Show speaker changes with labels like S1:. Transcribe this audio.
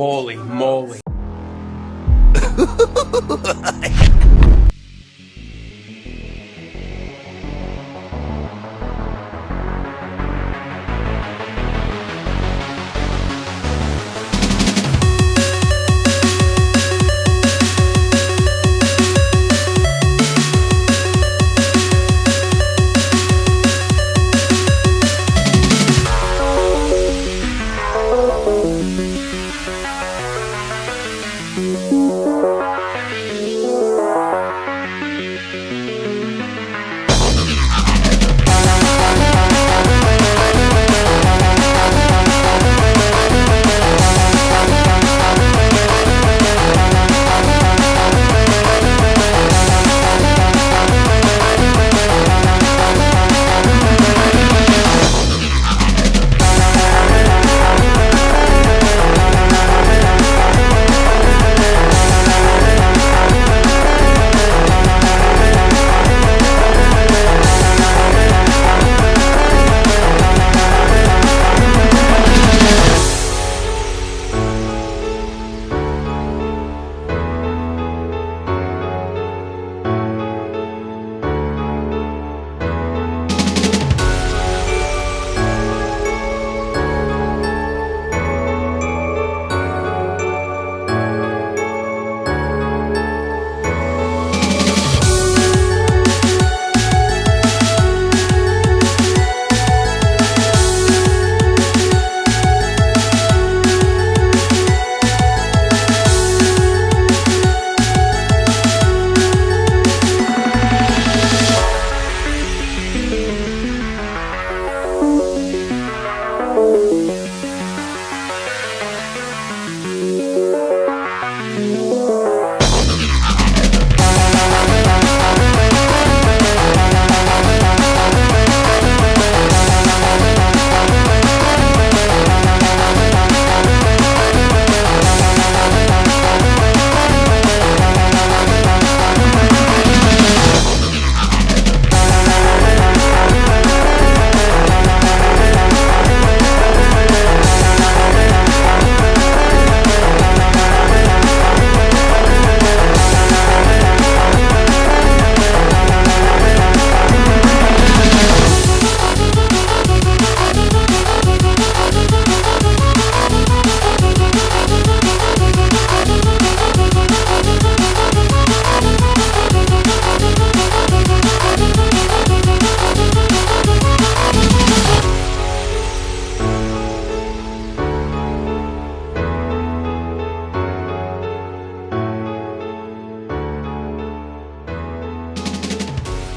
S1: Holy moly.